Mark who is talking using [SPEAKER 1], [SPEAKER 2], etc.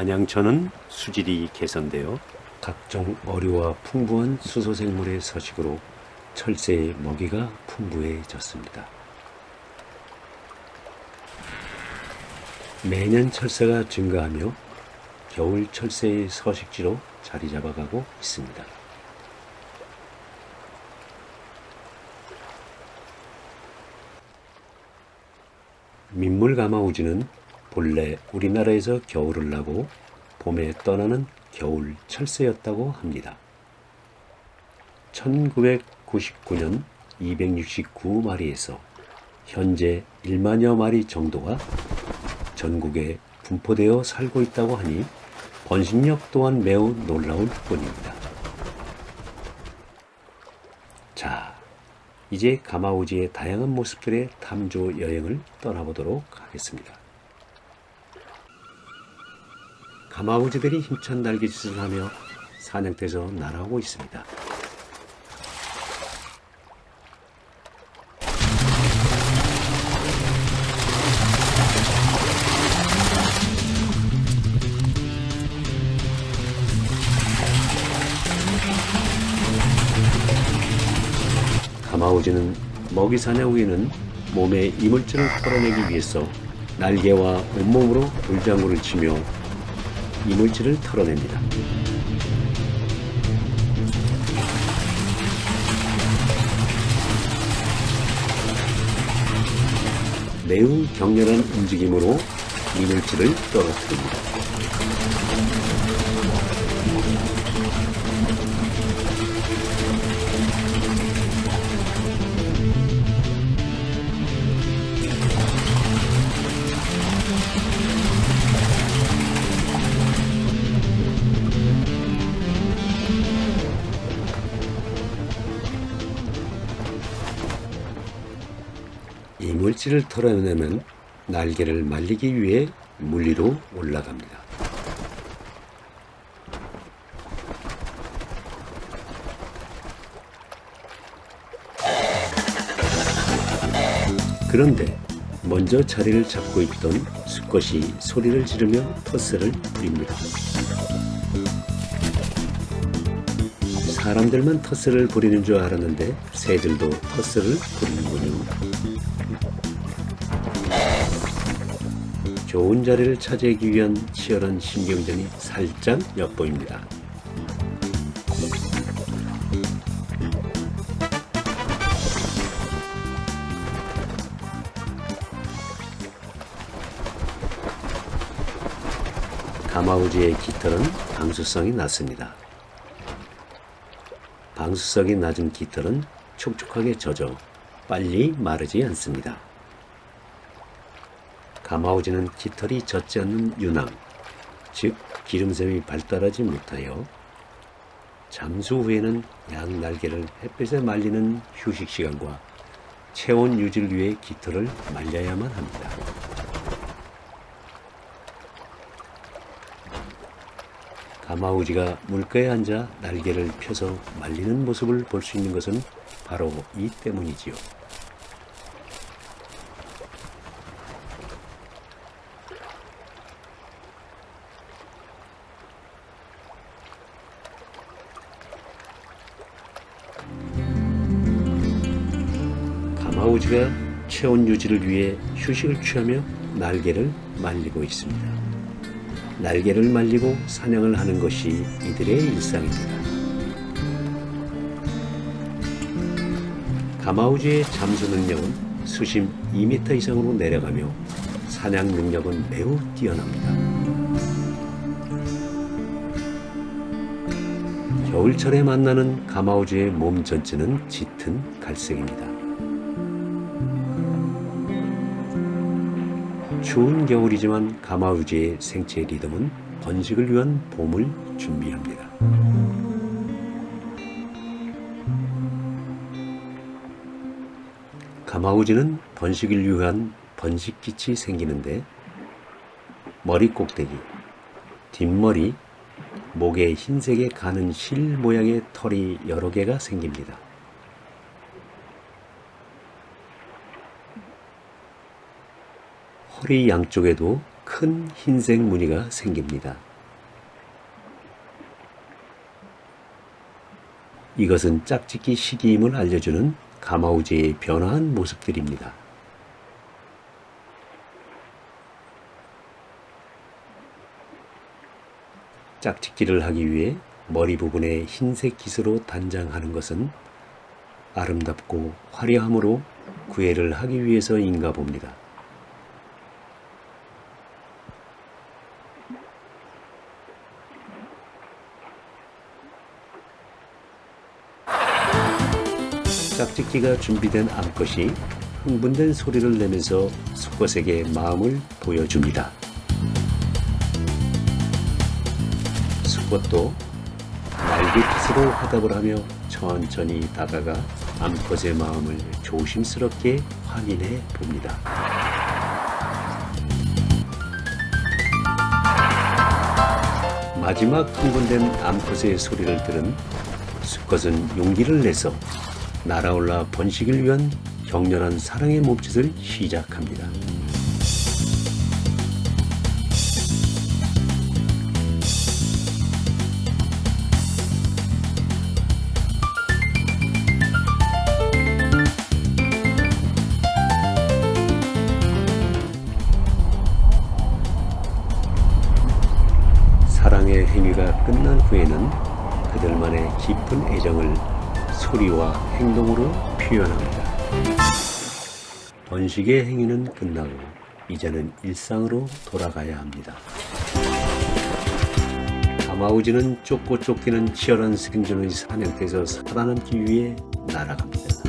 [SPEAKER 1] 안양천은 수질이 개선되어 각종 어류와 풍부한 수소생물의 서식으로 철새의 먹이가 풍부해졌습니다. 매년 철새가 증가하며 겨울 철새의 서식지로 자리 잡아가고 있습니다. 민물가마우지는 본래 우리나라에서 겨울을 나고 봄에 떠나는 겨울 철새였다고 합니다. 1999년 269마리에서 현재 1만여 마리 정도가 전국에 분포되어 살고 있다고 하니 번식력 또한 매우 놀라울 뿐입니다. 자, 이제 가마우지의 다양한 모습들의 탐조 여행을 떠나보도록 하겠습니다. 가마우지들이 힘찬 날개짓을 하며 사냥터에서 날아오고 있습니다. 가마우지는 먹이 사냥 후에는 몸의 이물질을 털어내기 위해서 날개와 온몸으로 돌장구를 치며 이물질을 털어냅니다. 매우 격렬한 움직임으로 이물질을 떨어뜨립니다. 이물질을 털어내면 날개를 말리기 위해 물 위로 올라갑니다. 그런데 먼저 자리를 잡고 있던 수컷이 소리를 지르며 텃세를 부립니다. 사람들만 텃세를 부리는 줄 알았는데 새들도 텃세를 부리는군요. 좋은 자리를 차지하기 위한 치열한 신경전이 살짝 엿보입니다. 가마우지의 깃털은 방수성이 낮습니다. 방수성이 낮은 깃털은 촉촉하게 젖어 빨리 마르지 않습니다. 가마우지는 깃털이 젖지 않는 유낭, 즉 기름샘이 발달하지 못하여 잠수 후에는 양 날개를 햇볕에 말리는 휴식 시간과 체온 유지를 위해 깃털을 말려야만 합니다. 가마우지가 물가에 앉아 날개를 펴서 말리는 모습을 볼 수 있는 것은 바로 이 때문이지요. 가마우지가 체온 유지를 위해 휴식을 취하며 날개를 말리고 있습니다. 날개를 말리고 사냥을 하는 것이 이들의 일상입니다. 가마우지의 잠수 능력은 수심 2m 이상으로 내려가며 사냥 능력은 매우 뛰어납니다. 겨울철에 만나는 가마우지의 몸 전체는 짙은 갈색입니다. 추운 겨울이지만 가마우지의 생체 리듬은 번식을 위한 봄을 준비합니다. 가마우지는 번식을 위한 번식기치 생기는데 머리 꼭대기, 뒷머리, 목에 흰색의 가는 실 모양의 털이 여러 개가 생깁니다. 허리 양쪽에도 큰 흰색 무늬가 생깁니다. 이것은 짝짓기 시기임을 알려주는 가마우지의 변화한 모습들입니다. 짝짓기를 하기 위해 머리 부분에 흰색 깃으로 단장하는 것은 아름답고 화려함으로 구애를 하기 위해서인가 봅니다. 짝짓기가 준비된 암컷이 흥분된 소리를 내면서 수컷에게 마음을 보여줍니다. 수컷도 날개짓으로 화답을 하며 천천히 다가가 암컷의 마음을 조심스럽게 확인해 봅니다. 마지막 흥분된 암컷의 소리를 들은 수컷은 용기를 내서 날아올라 번식을 위한 격렬한 사랑의 몸짓을 시작합니다. 사랑의 행위가 끝난 후에는 그들만의 깊은 애정을 소리와 행동으로 표현합니다. 번식의 행위는 끝나고 이제는 일상으로 돌아가야 합니다. 가마우지는 쫓고 쫓기는 치열한 생존의 사냥터에서 살아남기 위해 날아갑니다.